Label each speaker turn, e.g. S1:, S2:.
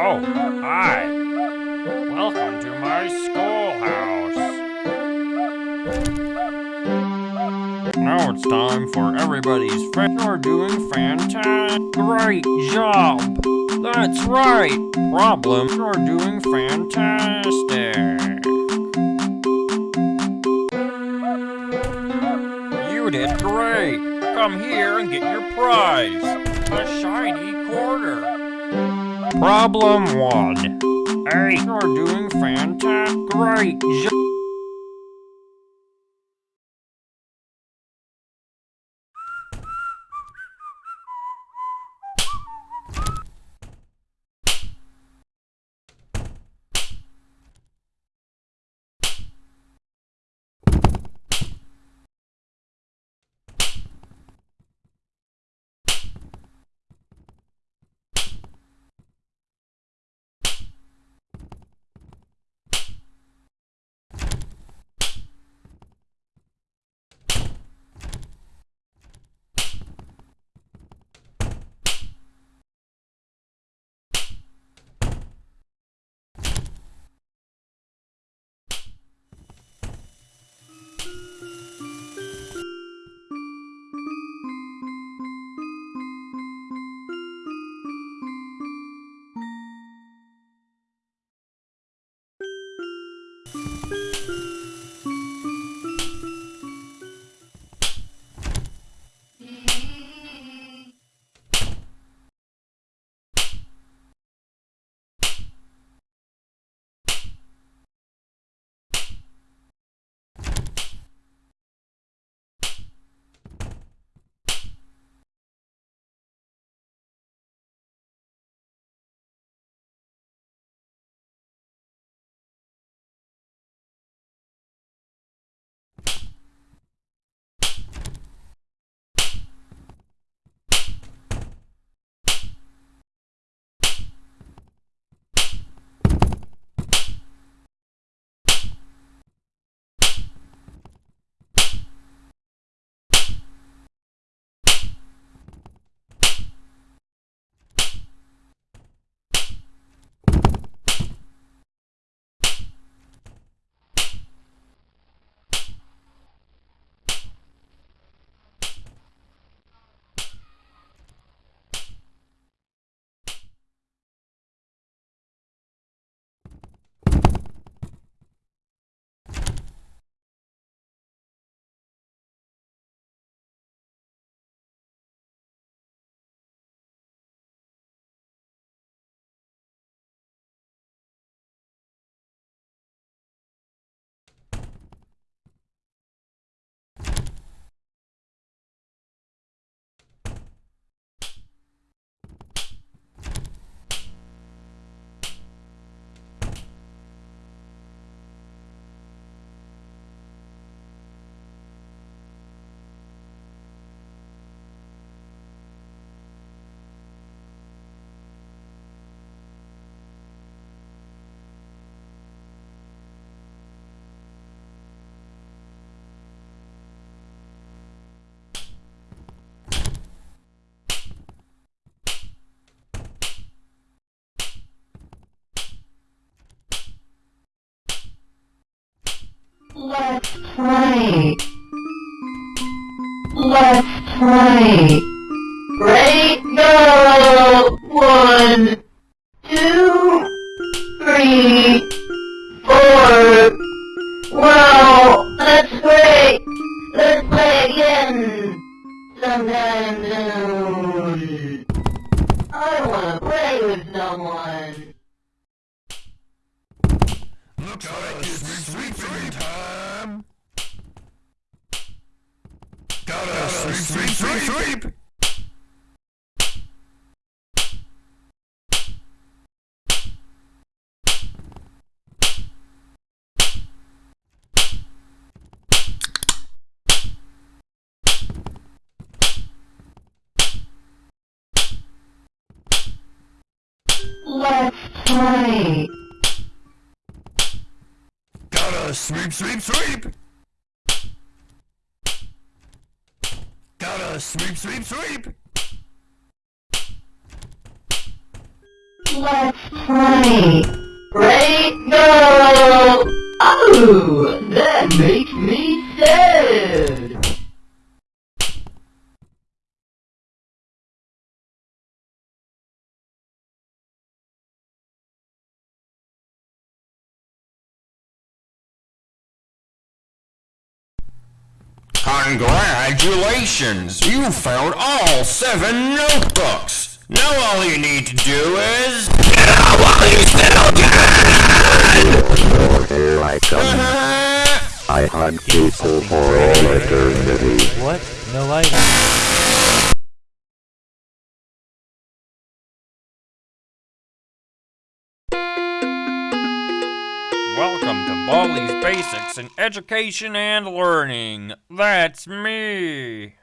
S1: Oh, hi. Welcome to my schoolhouse. Now it's time for everybody's friend. You're doing fantastic. Great job. That's right. Problem. You're doing fantastic. You did great. Come here and get your prize. A shiny quarter. Problem one. Hey, you're doing fantastic. Great job.
S2: Let's play. Let's play. Ready? Go! One, two, three, four. Wow, that's great. Let's play again. Sometime soon. I wanna play with someone.
S3: Looks like it's sweeping time. Gotta sweep, sweep, sweep, sweep.
S2: Let's play.
S3: Gotta sweep, sweep, sweep. Gotta sweep, sweep, sweep.
S2: Let's play. Ready, go! Oh, that makes me sad.
S1: Congratulations! You found all seven notebooks! Now all you need to do is... Get out while you still
S4: Here I come. I hunt people for all eternity.
S5: What? No light?
S1: To Baldi's Basics in Education and Learning. That's me.